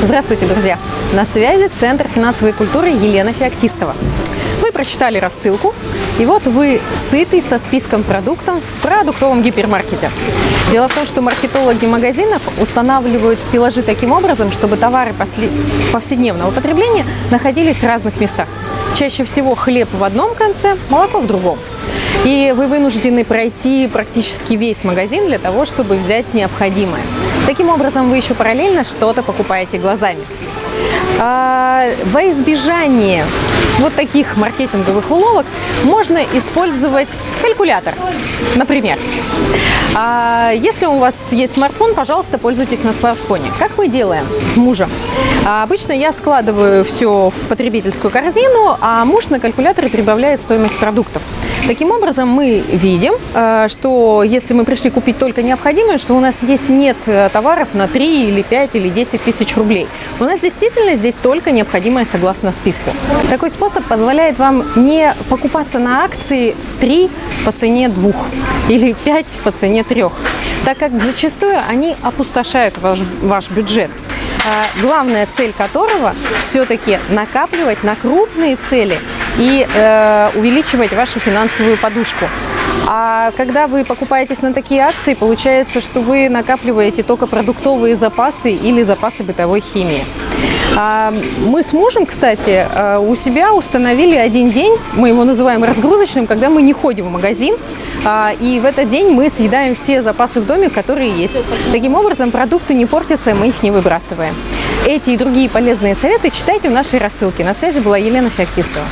Здравствуйте, друзья! На связи Центр финансовой культуры Елена Феоктистова. Вы прочитали рассылку, и вот вы сытый со списком продуктов в продуктовом гипермаркете. Дело в том, что маркетологи магазинов устанавливают стеллажи таким образом, чтобы товары повседневного потребления находились в разных местах. Чаще всего хлеб в одном конце, молоко в другом. И вы вынуждены пройти практически весь магазин для того, чтобы взять необходимое. Таким образом, вы еще параллельно что-то покупаете глазами. А, во избежание вот таких маркетинговых уловок можно использовать калькулятор, например. А если у вас есть смартфон, пожалуйста, пользуйтесь на смартфоне. Как мы делаем с мужем? А обычно я складываю все в потребительскую корзину, а муж на калькуляторе прибавляет стоимость продуктов. Таким образом, мы видим, э, что если мы пришли купить только необходимое, что у нас здесь нет э, товаров на 3 или 5 или 10 тысяч рублей. У нас действительно здесь только необходимое согласно списку. Такой способ позволяет вам не покупаться на акции 3 по цене 2 или 5 по цене 3, так как зачастую они опустошают ваш, ваш бюджет. А главная цель которого все-таки накапливать на крупные цели и э, увеличивать вашу финансовую подушку. А когда вы покупаетесь на такие акции, получается, что вы накапливаете только продуктовые запасы или запасы бытовой химии. А, мы с мужем, кстати, э, у себя установили один день, мы его называем разгрузочным, когда мы не ходим в магазин, а, и в этот день мы съедаем все запасы в доме, которые есть. Таким образом, продукты не портятся, мы их не выбрасываем. Эти и другие полезные советы читайте в нашей рассылке. На связи была Елена Феоктистова.